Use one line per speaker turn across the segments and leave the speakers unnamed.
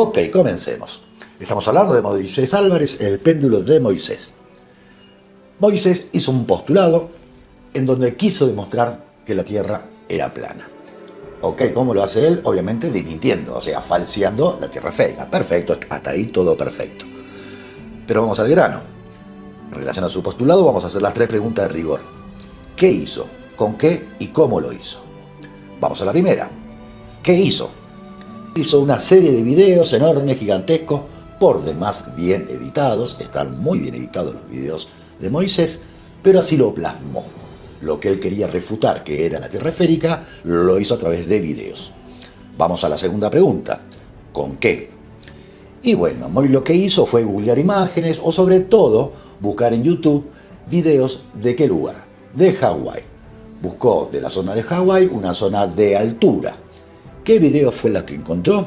Ok, comencemos. Estamos hablando de Moisés Álvarez, el péndulo de Moisés. Moisés hizo un postulado en donde quiso demostrar que la Tierra era plana. Ok, ¿cómo lo hace él? Obviamente dimintiendo, o sea, falseando la Tierra fea. Perfecto, hasta ahí todo perfecto. Pero vamos al grano. En relación a su postulado vamos a hacer las tres preguntas de rigor. ¿Qué hizo? ¿Con qué? ¿Y cómo lo hizo? Vamos a la primera. ¿Qué hizo? Hizo una serie de videos enormes, gigantescos, por demás bien editados. Están muy bien editados los videos de Moisés, pero así lo plasmó. Lo que él quería refutar, que era la Tierra esférica, lo hizo a través de videos. Vamos a la segunda pregunta. ¿Con qué? Y bueno, Moy lo que hizo fue googlear imágenes o sobre todo buscar en YouTube videos de qué lugar? De Hawái. Buscó de la zona de Hawái una zona de altura. ¿Qué video fue la que encontró?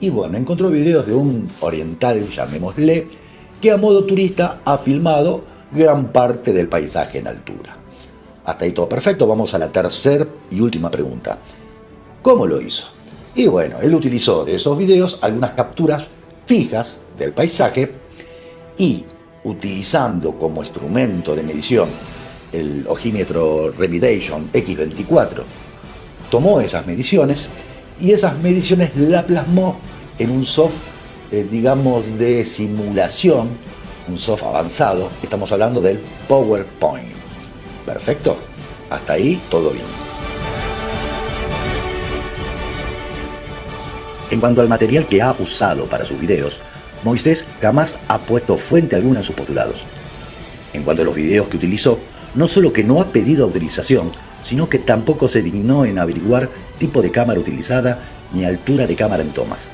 Y bueno, encontró videos de un oriental, llamémosle, que a modo turista ha filmado gran parte del paisaje en altura. Hasta ahí todo perfecto, vamos a la tercera y última pregunta. ¿Cómo lo hizo? Y bueno, él utilizó de esos videos algunas capturas fijas del paisaje y utilizando como instrumento de medición el ojímetro Remediation X24, tomó esas mediciones y esas mediciones la plasmó en un soft, eh, digamos, de simulación, un soft avanzado, estamos hablando del PowerPoint. Perfecto. Hasta ahí todo bien. En cuanto al material que ha usado para sus videos, Moisés jamás ha puesto fuente alguna en sus postulados. En cuanto a los videos que utilizó, no solo que no ha pedido autorización, sino que tampoco se dignó en averiguar tipo de cámara utilizada ni altura de cámara en tomas.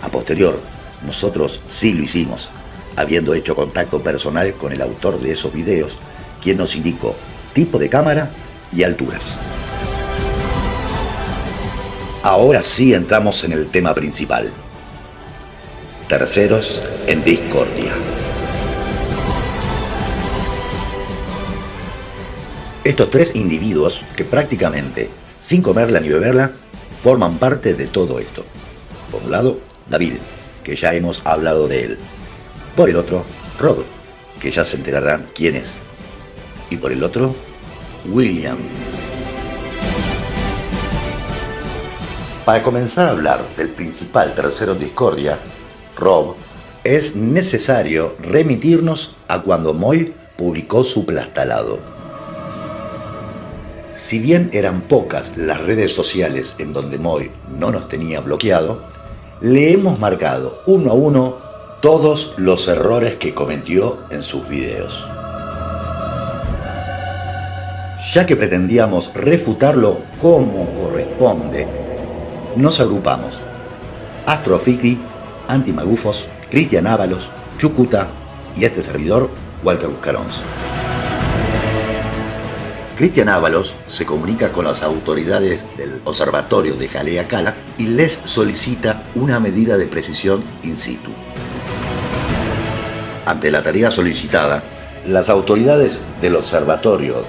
A posterior, nosotros sí lo hicimos, habiendo hecho contacto personal con el autor de esos videos, quien nos indicó tipo de cámara y alturas. Ahora sí entramos en el tema principal. Terceros en discordia. Estos tres individuos que prácticamente, sin comerla ni beberla, forman parte de todo esto. Por un lado, David, que ya hemos hablado de él. Por el otro, Rob, que ya se enterarán quién es y por el otro, William. Para comenzar a hablar del principal tercero en discordia, Rob, es necesario remitirnos a cuando Moy publicó su plastalado. Si bien eran pocas las redes sociales en donde Moy no nos tenía bloqueado, le hemos marcado uno a uno todos los errores que cometió en sus videos ya que pretendíamos refutarlo como corresponde, nos agrupamos. Astrofikri, Antimagufos, Cristian Ábalos, Chucuta y este servidor, Walter Buscarons. Cristian Ábalos se comunica con las autoridades del observatorio de Jalea Cala y les solicita una medida de precisión in situ. Ante la tarea solicitada, las autoridades del observatorio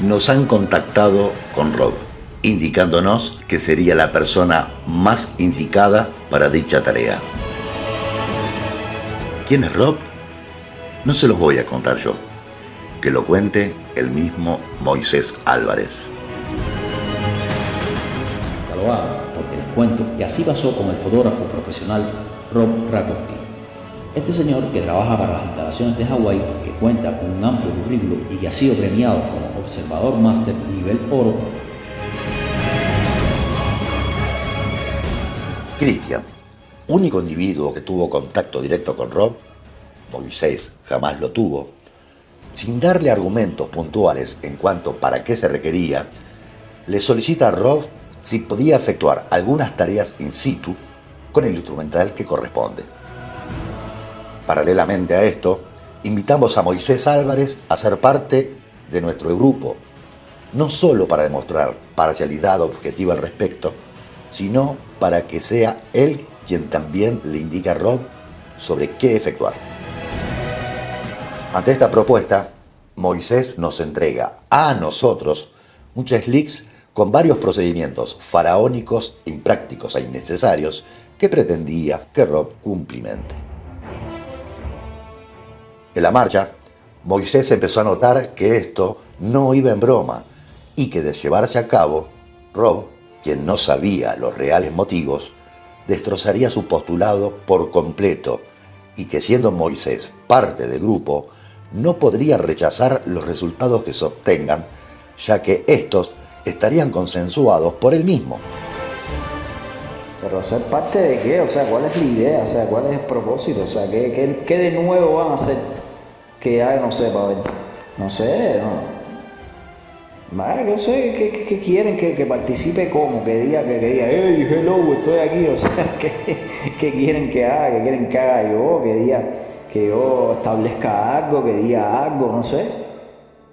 nos han contactado con Rob, indicándonos que sería la persona más indicada para dicha tarea. ¿Quién es Rob? No se los voy a contar yo, que lo cuente el mismo Moisés Álvarez.
lo hago porque les cuento que así pasó con el fotógrafo profesional Rob Rakowski este señor, que trabaja para las instalaciones de Hawái, que cuenta con un amplio currículo y que ha sido premiado como observador máster nivel oro,
Cristian, único individuo que tuvo contacto directo con Rob, Moisés jamás lo tuvo, sin darle argumentos puntuales en cuanto para qué se requería, le solicita a Rob si podía efectuar algunas tareas in situ con el instrumental que corresponde. Paralelamente a esto, invitamos a Moisés Álvarez a ser parte de nuestro grupo, no solo para demostrar parcialidad objetiva al respecto, sino para que sea él quien también le indique a Rob sobre qué efectuar. Ante esta propuesta, Moisés nos entrega a nosotros muchos leaks con varios procedimientos faraónicos, imprácticos e innecesarios que pretendía que Rob cumplimente. En la marcha, Moisés empezó a notar que esto no iba en broma y que de llevarse a cabo, Rob, quien no sabía los reales motivos, destrozaría su postulado por completo y que siendo Moisés parte del grupo, no podría rechazar los resultados que se obtengan, ya que estos estarían consensuados por él mismo.
Pero ser parte de qué, o sea, cuál es la idea, o sea, cuál es el propósito, o sea, qué, qué de nuevo van a hacer que ya no para ver. No sé, no. no sé, ¿qué, quieren? Que, participe como, que diga, que, diga, hey, hello, estoy aquí, o sea, ¿qué, quieren que haga? ¿Qué quieren que haga yo? Que diga, que yo establezca algo, que diga algo, no sé.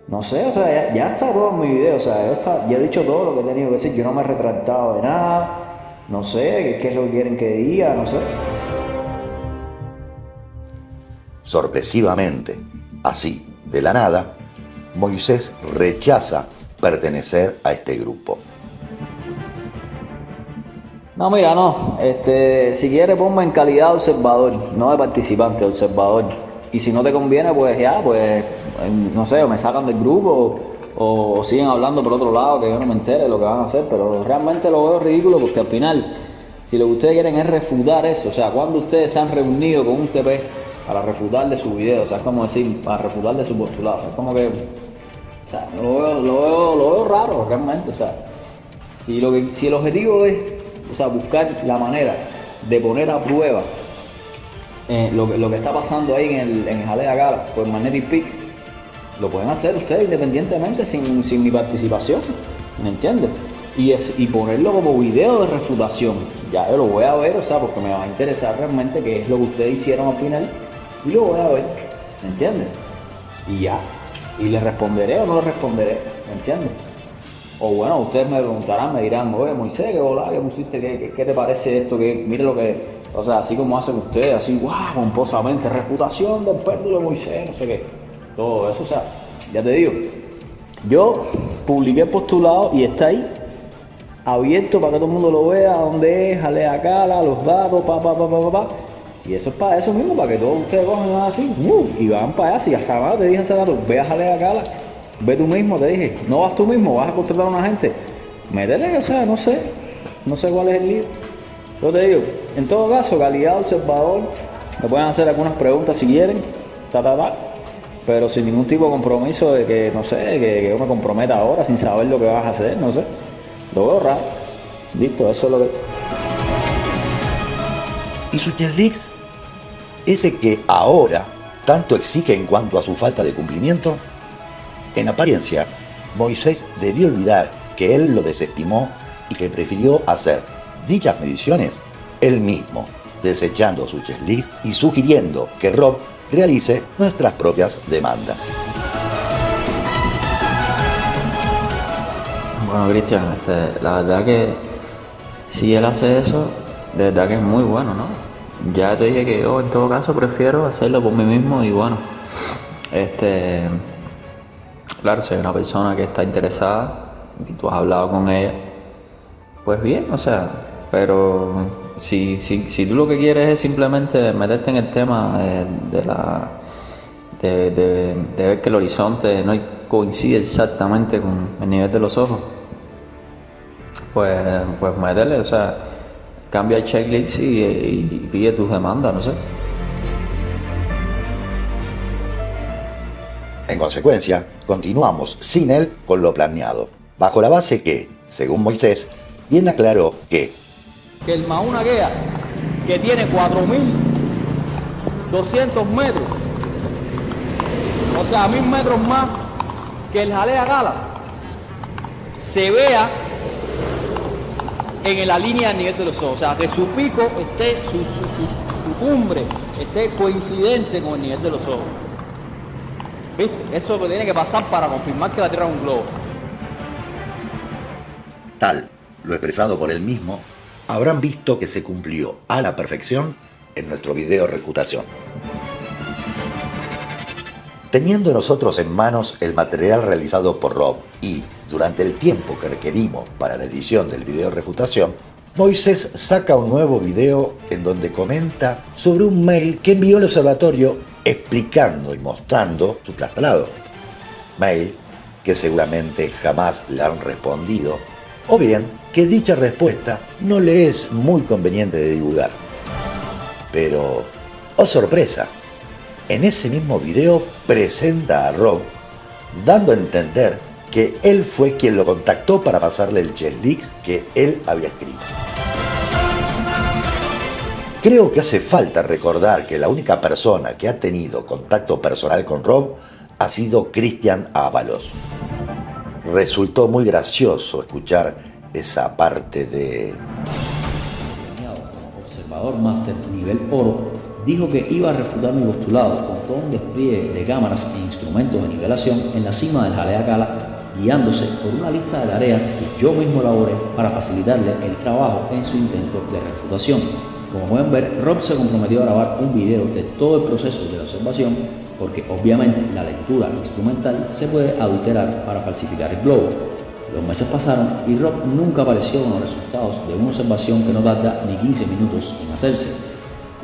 No sé, o sea, ya, está todo en mi video, o sea, yo está, ya he dicho todo lo que he tenido que decir, yo no me he retractado de nada, no sé, qué es lo que quieren que diga, no sé.
Sorpresivamente, Así, de la nada, Moisés rechaza pertenecer a este grupo.
No, mira, no. Este, si quieres, ponme en calidad de observador, no de participante, observador. Y si no te conviene, pues ya, pues, no sé, o me sacan del grupo o, siguen hablando por otro lado, que yo no me entere lo que van a hacer. Pero realmente lo veo ridículo porque al final, si lo que ustedes quieren es refutar eso, o sea, cuando ustedes se han reunido con un TP para refutar de su video, o sea, es como decir, para refutar de su postulado, es como que, o sea, lo veo, lo veo, lo veo raro realmente, o sea, si, lo que, si el objetivo es, o sea, buscar la manera de poner a prueba eh, lo, lo, que está pasando ahí en el, en Jalea Gala, pues Magnetic Peak, lo pueden hacer ustedes independientemente sin, sin mi participación, ¿me entiendes? Y, es, y ponerlo como video de refutación. Ya yo lo voy a ver, o sea, porque me va a interesar realmente qué es lo que ustedes hicieron al final y lo voy a ver, ¿me entiendes? Y ya, y le responderé o no le responderé, ¿me entiendes? O bueno, ustedes me preguntarán, me dirán, oye Moisés, ¿qué hola, qué pusiste? ¿Qué, te parece esto? Que mire lo que, o sea, así como hacen ustedes, así, guau, pomposamente, refutación del péndulo de Moisés, no sé qué. Todo eso, o sea, ya te digo, yo publiqué el postulado y está ahí, abierto para que todo el mundo lo vea, dónde es, jalea cala, los datos, pa, pa, pa, pa, pa. Y eso es para eso mismo, para que todos ustedes cojan así y van para allá. Si hasta ahora te dije hace rato, ve a jalar acá, ve tú mismo, te dije, no vas tú mismo, vas a contratar a una gente. Métele, o sea, no sé, no sé cuál es el lío. Yo te digo, en todo caso, calidad observador, me pueden hacer algunas preguntas si quieren, ta, ta, ta, pero sin ningún tipo de compromiso de que, no sé, que, yo me comprometa ahora sin saber lo que vas a hacer, no sé. Lo veo raro. Listo, eso es lo que...
¿Y su leaks ese que ahora tanto exige en cuanto a su falta de cumplimiento? En apariencia, Moisés debió olvidar que él lo desestimó y que prefirió hacer dichas mediciones él mismo, desechando su checklist y sugiriendo que Rob realice nuestras propias demandas.
Bueno, Cristian, este, la verdad que si él hace eso, de verdad que es muy bueno, ¿no? ya te dije que yo en todo caso prefiero hacerlo por mí mismo y bueno, este, claro, si hay una persona que está interesada y tú has hablado con ella, pues bien, o sea, pero si, si, si tú lo que quieres es simplemente meterte en el tema de, la de, de, ver que el horizonte no coincide exactamente con el nivel de los ojos, pues, pues métele, o sea, cambia el checklist y, pide tus demandas, no sé.
En consecuencia, continuamos sin él con lo planeado, bajo la base que, según Moisés, bien aclaró que
el Mauna Guea, que tiene 4.200 metros, o sea, mil metros más que el Jalea Gala, se vea en la línea del nivel de los ojos. O sea, que su pico esté, su, cumbre esté coincidente con el nivel de los ojos. ¿Viste? Eso es lo que tiene que pasar para confirmar que la Tierra es un globo.
Tal, lo expresado por él mismo, habrán visto que se cumplió a la perfección en nuestro video refutación. Teniendo nosotros en manos el material realizado por Rob y durante el tiempo que requerimos para la edición del video refutación, Moisés saca un nuevo video en donde comenta sobre un mail que envió el observatorio explicando y mostrando su trastalado. Mail que seguramente jamás le han respondido, o bien que dicha respuesta no le es muy conveniente de divulgar. Pero, oh sorpresa, en ese mismo video presenta a Rob dando a entender que él fue quien lo contactó para pasarle el leaks que él había escrito. Creo que hace falta recordar que la única persona que ha tenido contacto personal con Rob ha sido Cristian Ábalos. Resultó muy gracioso escuchar esa parte de...
Observador Master nivel oro dijo que iba a refutar mi postulado con todo un despliegue de cámaras e instrumentos de nivelación en la cima del Jalea Cala, guiándose por una lista de tareas que yo mismo elaboré para facilitarle el trabajo en su intento de refutación. Como pueden ver, Rob se comprometió a grabar un video de todo el proceso de la observación porque obviamente la lectura instrumental se puede adulterar para falsificar el globo. Los meses pasaron y Rob nunca apareció con los resultados de una observación que no tarda ni 15 minutos en hacerse.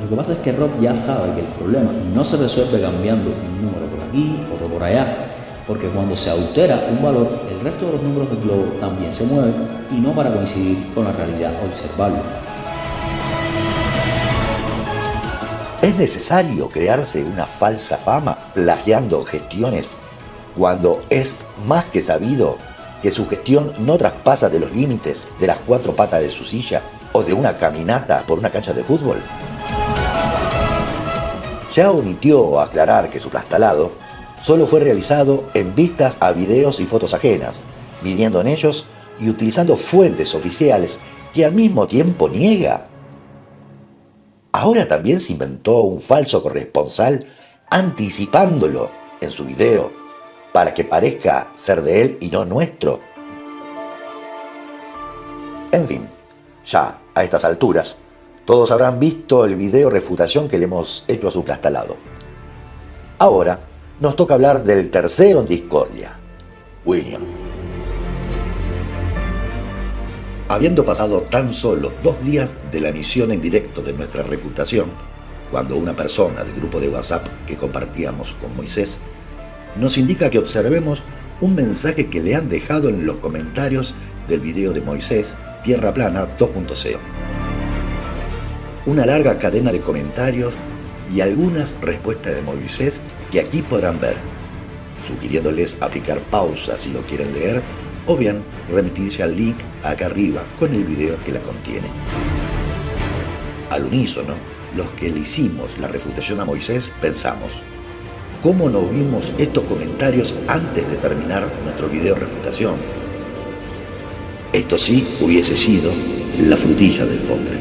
Lo que pasa es que Rob ya sabe que el problema no se resuelve cambiando un número por aquí, otro por allá, porque cuando se altera un valor, el resto de los números del globo también se mueven y no para coincidir con la realidad observable.
¿Es necesario crearse una falsa fama plagiando gestiones cuando es más que sabido que su gestión no traspasa de los límites de las cuatro patas de su silla o de una caminata por una cancha de fútbol? ya omitió aclarar que su plastalado solo fue realizado en vistas a videos y fotos ajenas, viniendo en ellos y utilizando fuentes oficiales que al mismo tiempo niega. Ahora también se inventó un falso corresponsal anticipándolo en su video para que parezca ser de él y no nuestro. En fin, ya a estas alturas, todos habrán visto el video refutación que le hemos hecho a su plastalado. Ahora nos toca hablar del tercero en discordia, Williams. Habiendo pasado tan solo dos días de la emisión en directo de nuestra refutación, cuando una persona del grupo de WhatsApp que compartíamos con Moisés nos indica que observemos un mensaje que le han dejado en los comentarios del video de Moisés Tierra Plana 2.0 una larga cadena de comentarios y algunas respuestas de Moisés que aquí podrán ver, sugiriéndoles aplicar pausa si lo quieren leer o bien remitirse al link acá arriba con el video que la contiene. Al unísono, los que le hicimos la refutación a Moisés pensamos, ¿cómo no vimos estos comentarios antes de terminar nuestro video refutación? Esto sí hubiese sido la frutilla del postre.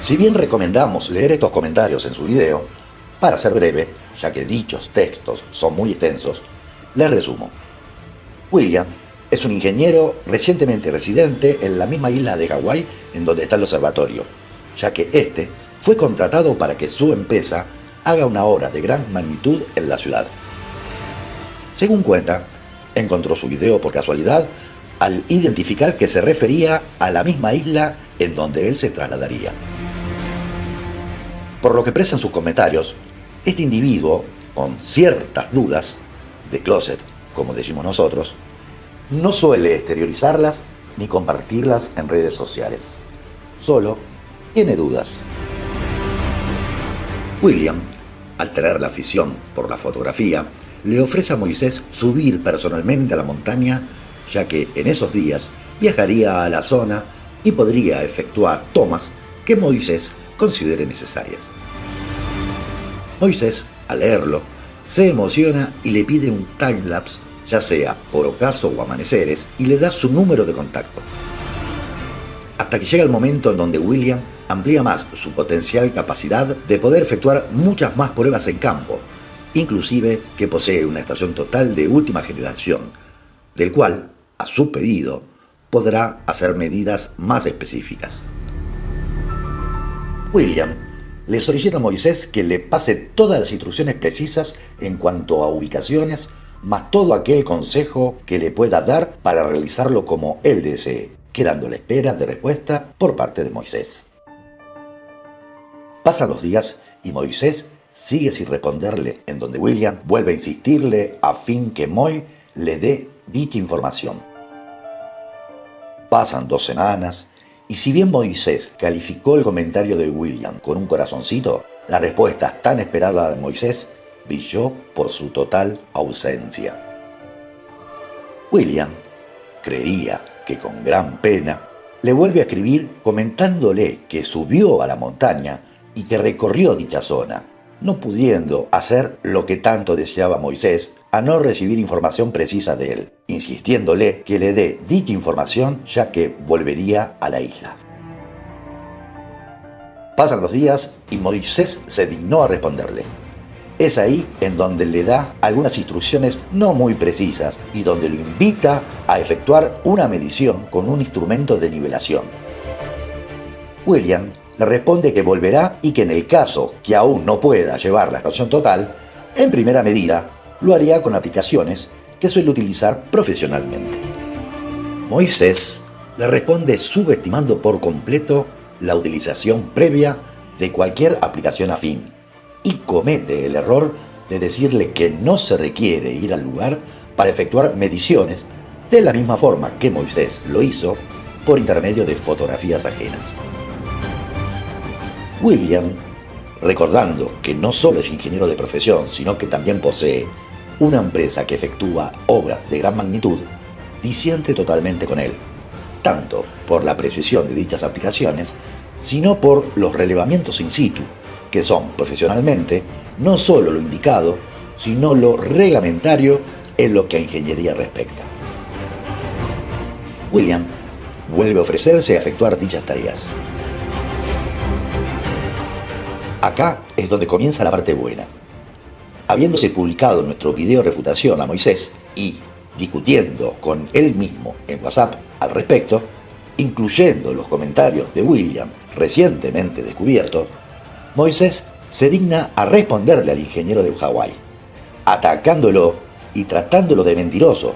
Si bien recomendamos leer estos comentarios en su video, para ser breve, ya que dichos textos son muy extensos, les resumo. William es un ingeniero recientemente residente en la misma isla de Hawái en donde está el observatorio, ya que este fue contratado para que su empresa haga una obra de gran magnitud en la ciudad. Según cuenta, encontró su video por casualidad al identificar que se refería a la misma isla en donde él se trasladaría. Por lo que en sus comentarios, este individuo, con ciertas dudas, de closet, como decimos nosotros, no suele exteriorizarlas ni compartirlas en redes sociales. Solo tiene dudas. William, al tener la afición por la fotografía, le ofrece a Moisés subir personalmente a la montaña, ya que en esos días viajaría a la zona y podría efectuar tomas que Moisés considere necesarias. Moisés, al leerlo, se emociona y le pide un timelapse, ya sea por ocaso o amaneceres, y le da su número de contacto. Hasta que llega el momento en donde William amplía más su potencial capacidad de poder efectuar muchas más pruebas en campo, inclusive que posee una estación total de última generación, del cual, a su pedido, podrá hacer medidas más específicas. William le solicita a Moisés que le pase todas las instrucciones precisas en cuanto a ubicaciones, más todo aquel consejo que le pueda dar para realizarlo como él desee, quedando a la espera de respuesta por parte de Moisés. Pasan los días y Moisés sigue sin responderle, en donde William vuelve a insistirle a fin que Moy le dé dicha información. Pasan dos semanas y si bien Moisés calificó el comentario de William con un corazoncito, la respuesta tan esperada de Moisés brilló por su total ausencia. William creía que con gran pena le vuelve a escribir comentándole que subió a la montaña y que recorrió dicha zona, no pudiendo hacer lo que tanto deseaba Moisés a no recibir información precisa de él, insistiéndole que le dé dicha información ya que volvería a la isla. Pasan los días y Moisés se dignó a responderle. Es ahí en donde le da algunas instrucciones no muy precisas y donde lo invita a efectuar una medición con un instrumento de nivelación. William le responde que volverá y que en el caso que aún no pueda llevar la estación total, en primera medida lo haría con aplicaciones que suele utilizar profesionalmente. Moisés le responde subestimando por completo la utilización previa de cualquier aplicación afín y comete el error de decirle que no se requiere ir al lugar para efectuar mediciones de la misma forma que Moisés lo hizo por intermedio de fotografías ajenas. William, recordando que no solo es ingeniero de profesión, sino que también posee una empresa que efectúa obras de gran magnitud, disiente totalmente con él, tanto por la precisión de dichas aplicaciones, sino por los relevamientos in situ, que son profesionalmente no solo lo indicado, sino lo reglamentario en lo que a ingeniería respecta. William vuelve a ofrecerse a efectuar dichas tareas. Acá es donde comienza la parte buena. Habiéndose publicado nuestro video refutación a Moisés y discutiendo con él mismo en WhatsApp al respecto, incluyendo los comentarios de William recientemente descubiertos, Moisés se digna a responderle al ingeniero de Hawái, atacándolo y tratándolo de mentiroso,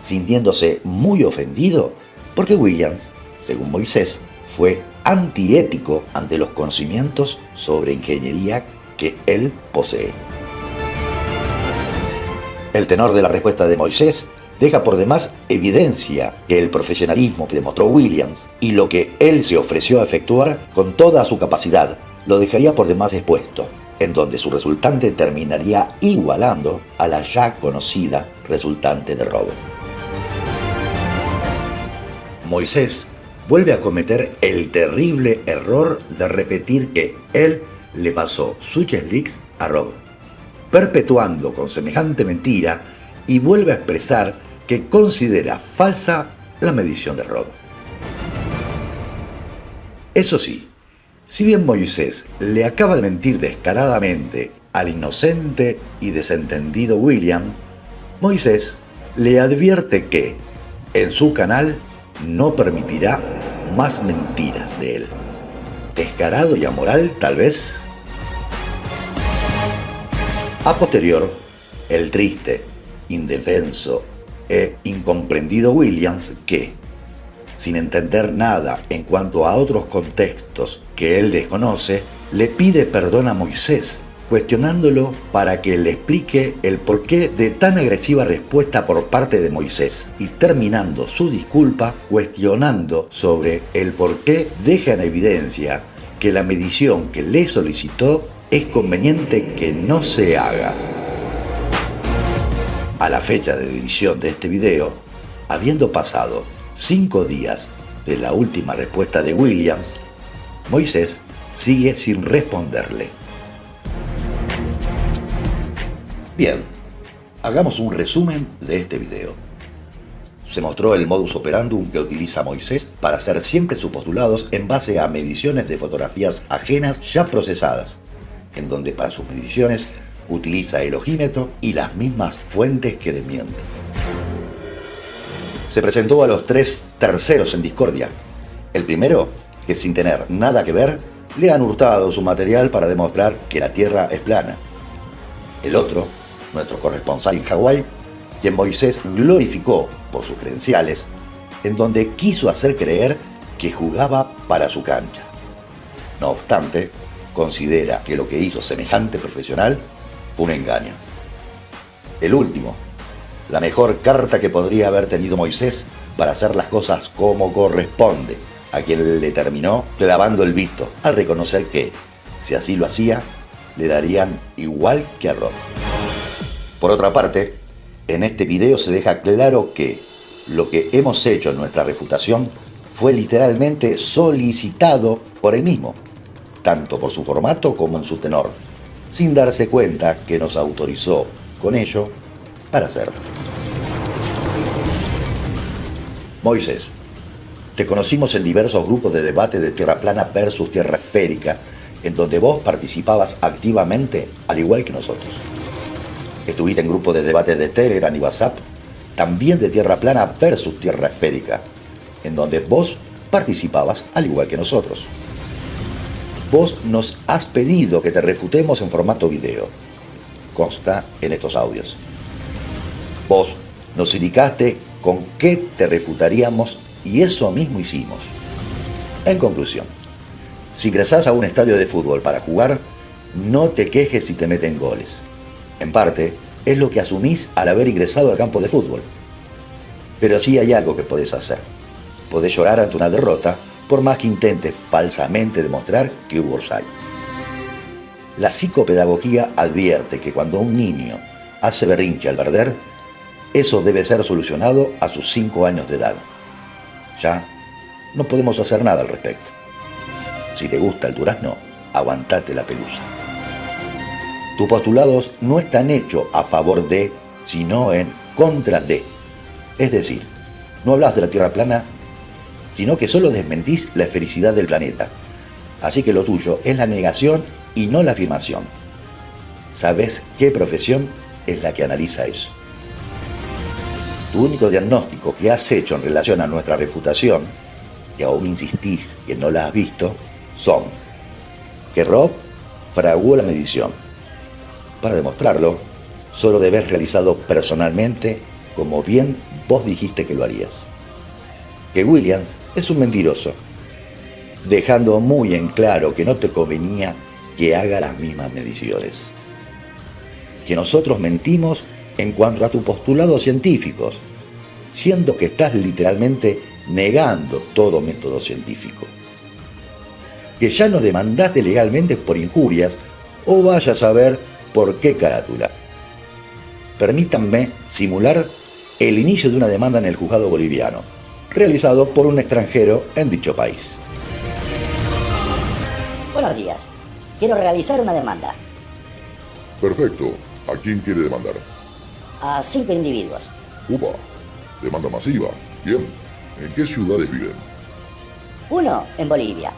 sintiéndose muy ofendido porque Williams, según Moisés, fue antiético ante los conocimientos sobre ingeniería que él posee. El tenor de la respuesta de Moisés deja por demás evidencia que el profesionalismo que demostró Williams y lo que él se ofreció a efectuar con toda su capacidad lo dejaría por demás expuesto, en donde su resultante terminaría igualando a la ya conocida resultante de robo. Moisés vuelve a cometer el terrible error de repetir que él le pasó su leaks a Rob, perpetuando con semejante mentira y vuelve a expresar que considera falsa la medición de Rob. Eso sí, si bien Moisés le acaba de mentir descaradamente al inocente y desentendido William, Moisés le advierte que en su canal no permitirá más mentiras de él. Descarado y amoral, tal vez. A posterior, el triste, indefenso e incomprendido Williams que, sin entender nada en cuanto a otros contextos que él desconoce, le pide perdón a Moisés cuestionándolo para que le explique el porqué de tan agresiva respuesta por parte de Moisés y terminando su disculpa cuestionando sobre el por qué deja en evidencia que la medición que le solicitó es conveniente que no se haga. A la fecha de edición de este video, habiendo pasado cinco días de la última respuesta de Williams, Moisés sigue sin responderle. Bien, hagamos un resumen de este video. Se mostró el modus operandum que utiliza Moisés para hacer siempre sus postulados en base a mediciones de fotografías ajenas ya procesadas, en donde para sus mediciones utiliza el ojímetro y las mismas fuentes que desmienten. Se presentó a los tres terceros en discordia. El primero, que sin tener nada que ver, le han hurtado su material para demostrar que la Tierra es plana. El otro, nuestro corresponsal en Hawái, quien Moisés glorificó por sus credenciales, en donde quiso hacer creer que jugaba para su cancha. No obstante, considera que lo que hizo semejante profesional fue un engaño. El último, la mejor carta que podría haber tenido Moisés para hacer las cosas como corresponde, a quien le terminó clavando el visto al reconocer que, si así lo hacía, le darían igual que a Rob. Por otra parte, en este video se deja claro que lo que hemos hecho en nuestra refutación fue literalmente solicitado por él mismo, tanto por su formato como en su tenor, sin darse cuenta que nos autorizó con ello para hacerlo. Moisés, te conocimos en diversos grupos de debate de tierra plana versus tierra esférica, en donde vos participabas activamente al igual que nosotros. Estuviste en grupos de debate de Telegram y WhatsApp, también de tierra plana versus tierra esférica, en donde vos participabas al igual que nosotros. Vos nos has pedido que te refutemos en formato video. Consta en estos audios. Vos nos indicaste con qué te refutaríamos y eso mismo hicimos. En conclusión, si ingresás a un estadio de fútbol para jugar, no te quejes si te meten goles. En parte, es lo que asumís al haber ingresado al campo de fútbol. Pero sí hay algo que podés hacer. Podés llorar ante una derrota por más que intentes falsamente demostrar que hubo orsay. La psicopedagogía advierte que cuando un niño hace berrinche al perder, eso debe ser solucionado a sus 5 años de edad. Ya no podemos hacer nada al respecto. Si te gusta el durazno, aguantate la pelusa. Tus postulados no están hechos a favor de, sino en contra de. Es decir, no hablas de la Tierra plana sino que solo desmentís la felicidad del planeta. Así que lo tuyo es la negación y no la afirmación. ¿Sabes qué profesión es la que analiza eso? Tu único diagnóstico que has hecho en relación a nuestra refutación, que aún insistís que no la has visto, son que Rob fraguó la medición. Para demostrarlo, solo debes realizado personalmente como bien vos dijiste que lo harías que Williams es un mentiroso, dejando muy en claro que no te convenía que haga las mismas mediciones. Que nosotros mentimos en cuanto a tus postulados científicos, siendo que estás literalmente negando todo método científico. Que ya nos demandaste legalmente por injurias o vaya a saber por qué carátula. Permítanme simular el inicio de una demanda en el juzgado boliviano realizado por un extranjero en dicho país.
Buenos días. Quiero realizar una demanda.
Perfecto. ¿A quién quiere demandar?
A cinco individuos.
Upa. Demanda masiva. Bien. ¿En qué ciudades viven?
Uno en Bolivia.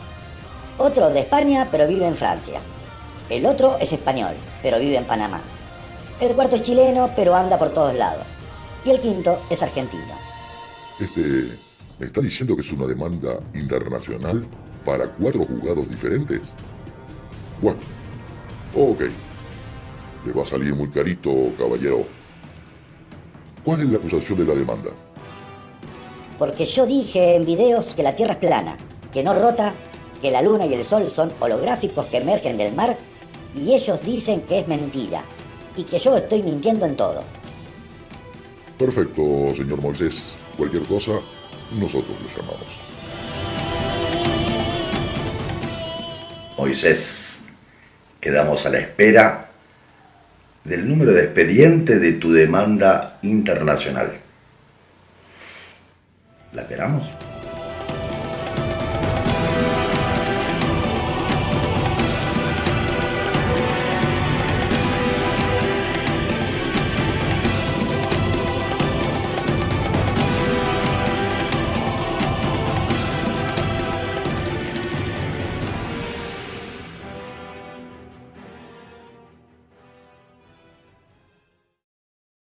Otro de España, pero vive en Francia. El otro es español, pero vive en Panamá. El cuarto es chileno, pero anda por todos lados. Y el quinto es argentino.
Este, ¿me está diciendo que es una demanda internacional para cuatro juzgados diferentes? Bueno, ok. Le va a salir muy carito, caballero. ¿Cuál es la acusación de la demanda?
Porque yo dije en videos que la Tierra es plana, que no rota, que la Luna y el Sol son holográficos que emergen del mar y ellos dicen que es mentira y que yo estoy mintiendo en todo.
Perfecto, señor Moisés. Cualquier cosa, nosotros le llamamos.
Moisés, quedamos a la espera del número de expediente de tu demanda internacional. ¿La esperamos?